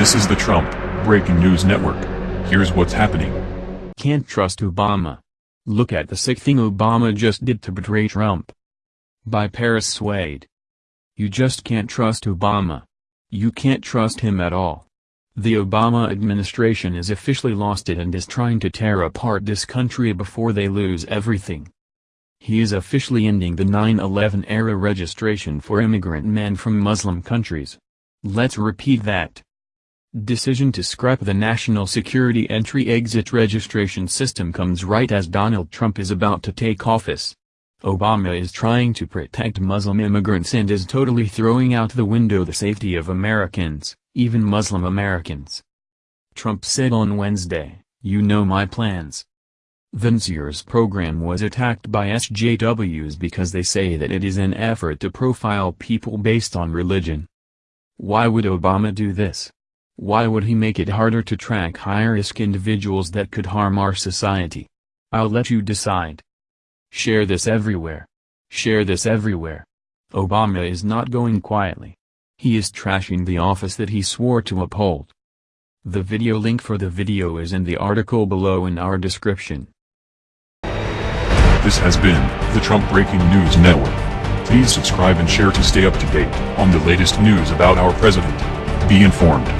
This is the Trump Breaking News Network. Here's what's happening. Can't trust Obama. Look at the sick thing Obama just did to betray Trump. By Paris Swade. You just can't trust Obama. You can't trust him at all. The Obama administration is officially lost it and is trying to tear apart this country before they lose everything. He is officially ending the 9-11 era registration for immigrant men from Muslim countries. Let's repeat that. Decision to scrap the national security entry-exit registration system comes right as Donald Trump is about to take office. Obama is trying to protect Muslim immigrants and is totally throwing out the window the safety of Americans, even Muslim Americans. Trump said on Wednesday, you know my plans. The NSEERS program was attacked by SJWs because they say that it is an effort to profile people based on religion. Why would Obama do this? Why would he make it harder to track high-risk individuals that could harm our society? I'll let you decide. Share this everywhere. Share this everywhere. Obama is not going quietly. He is trashing the office that he swore to uphold. The video link for the video is in the article below in our description. This has been the Trump Breaking News Network. Please subscribe and share to stay up to date on the latest news about our president. Be informed.